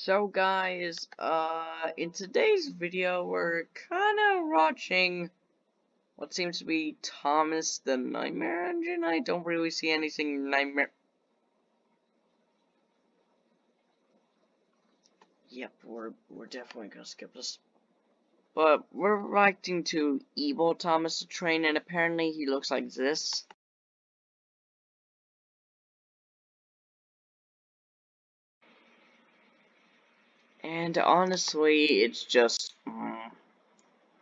So guys, uh, in today's video, we're kinda watching what seems to be Thomas the Nightmare Engine. I don't really see anything nightmare. Yep, we're, we're definitely gonna skip this. But we're reacting to Evil Thomas the Train, and apparently he looks like this. And honestly, it's just, mm,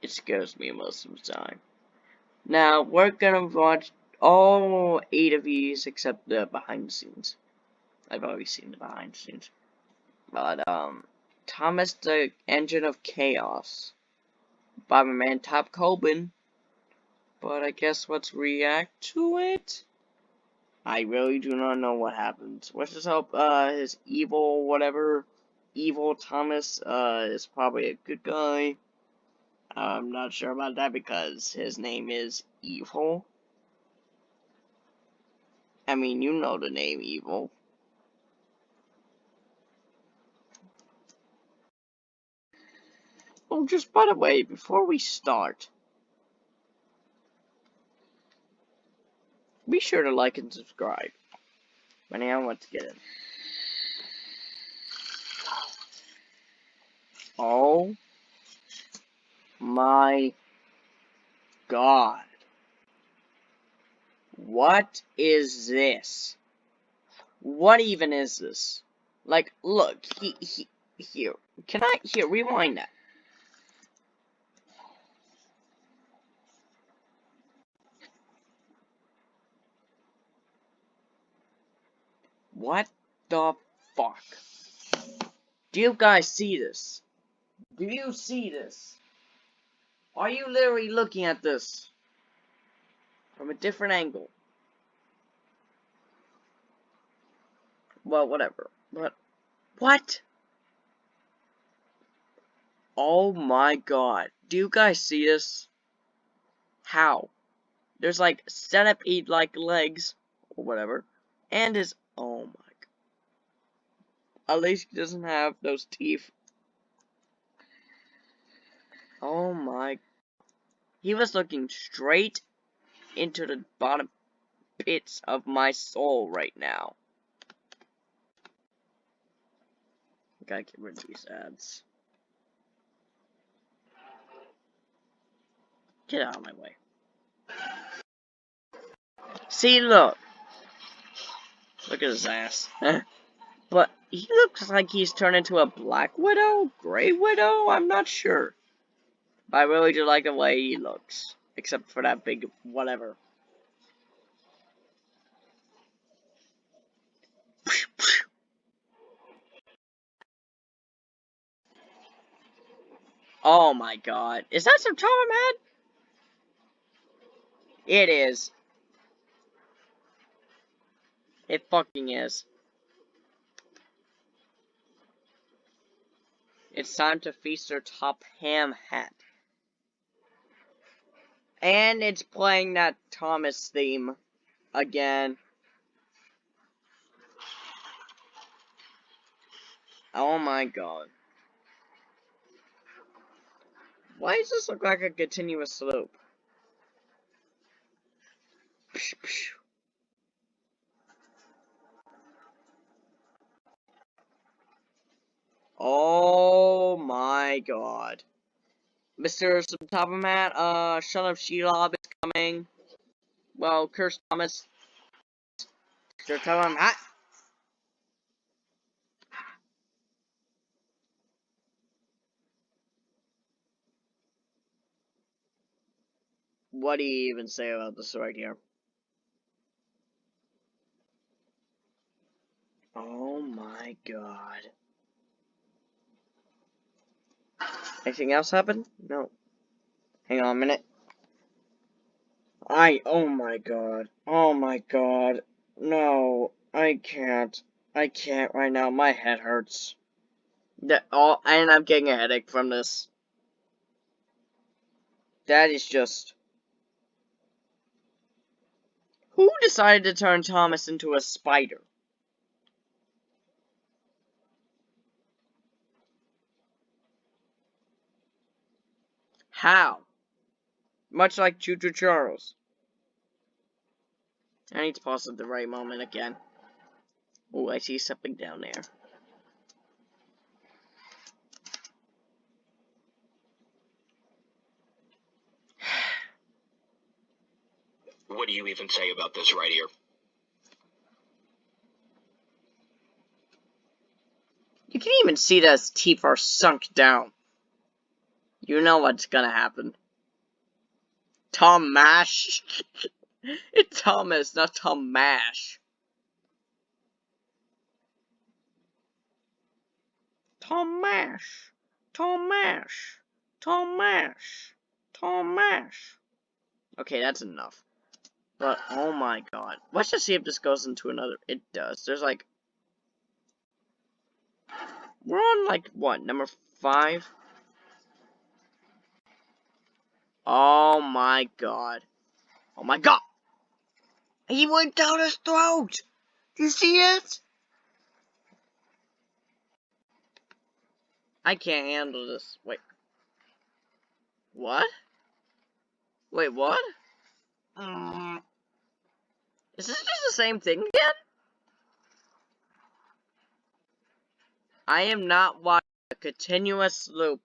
it scares me most of the time. Now, we're gonna watch all eight of these except the behind the scenes. I've already seen the behind the scenes. But, um, Thomas the Engine of Chaos by my man Top Colbin. But I guess let's react to it. I really do not know what happens. Let's just hope, uh, his evil whatever evil Thomas uh, is probably a good guy. I'm not sure about that because his name is Evil. I mean, you know the name Evil. Oh, just by the way, before we start, be sure to like and subscribe. But now, let's get in. Oh my god. What is this? What even is this? Like, look, he, he, here. Can I, here, rewind that. What the fuck? Do you guys see this? Do you see this? Are you literally looking at this from a different angle? Well, whatever. But, what? Oh my god. Do you guys see this? How? There's like centipede like legs, or whatever, and his, oh my god. At least he doesn't have those teeth Oh my. He was looking straight into the bottom pits of my soul right now. Gotta get rid of these ads. Get out of my way. See, look. Look at his ass. but he looks like he's turned into a Black Widow? Grey Widow? I'm not sure. But I really do like the way he looks. Except for that big whatever. Oh my god. Is that some Tom head? It is. It fucking is. It's time to feast your top ham hat. And it's playing that Thomas theme again. Oh my god. Why does this look like a continuous slope? Oh my god. Mr. Sir Topham Hatt, uh, Son of Shelob is coming. Well, Curse Thomas. Mr. Sir Topham Hatt. What do you even say about this right here? Oh my god. Anything else happen? No. Hang on a minute. I, oh my god. Oh my god. No, I can't. I can't right now. My head hurts. That all, and I'm getting a headache from this. That is just... Who decided to turn Thomas into a spider? How? Much like Choo Choo Charles. I need to pause at the right moment again. Oh, I see something down there. What do you even say about this right here? You can even see that his teeth are sunk down. You know what's gonna happen. Tom Mash. it's Thomas, not Tom Mash. Tom Mash. Tom Mash. Tom Mash. Tom Mash. Okay, that's enough. But, oh my god. Let's just see if this goes into another. It does. There's like. We're on like, what, number five? Oh my god. Oh my god! He went down his throat! Do you see it? I can't handle this. Wait. What? Wait, what? Mm. Is this just the same thing again? I am not watching a continuous loop.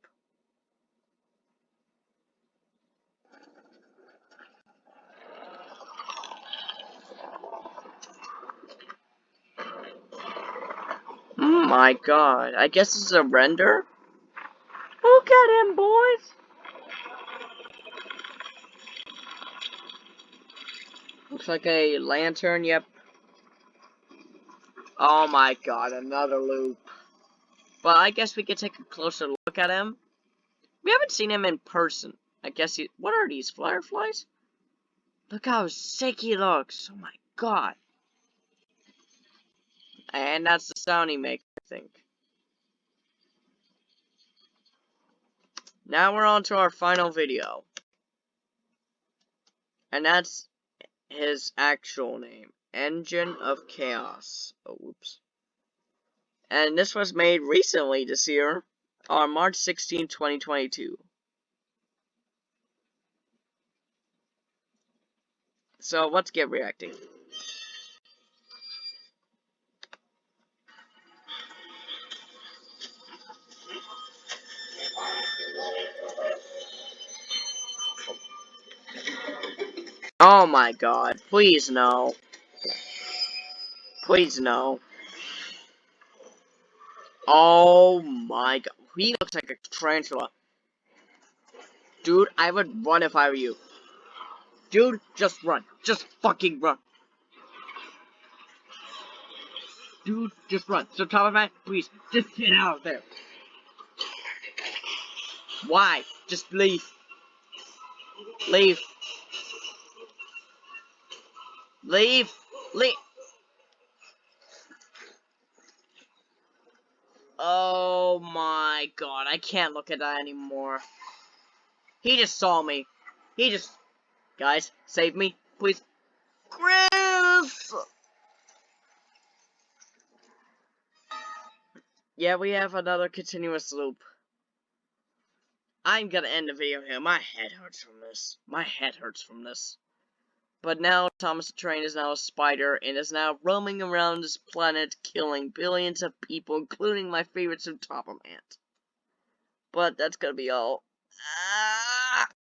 Oh my god. I guess it's a render? Look at him, boys! Looks like a lantern, yep. Oh my god, another loop. But I guess we could take a closer look at him. We haven't seen him in person. I guess he- what are these, fireflies? Look how sick he looks, oh my god. And that's the sound he makes, think. Now we're on to our final video. And that's his actual name. Engine of Chaos. Oh, whoops. And this was made recently this year, on March 16, 2022. So, let's get reacting. Oh my god, please no. Please no. Oh my god, he looks like a tarantula. Dude, I would run if I were you. Dude, just run. Just fucking run. Dude, just run. So, top of man, please, just get out of there. Why? Just leave. Leave. Leave! Leave! Oh my god, I can't look at that anymore. He just saw me. He just... Guys, save me, please. Chris! Yeah, we have another continuous loop. I'm gonna end the video here. My head hurts from this. My head hurts from this. But now Thomas the Train is now a spider and is now roaming around this planet killing billions of people, including my favorite Sir Topham Hatt. But that's gonna be all. Ah!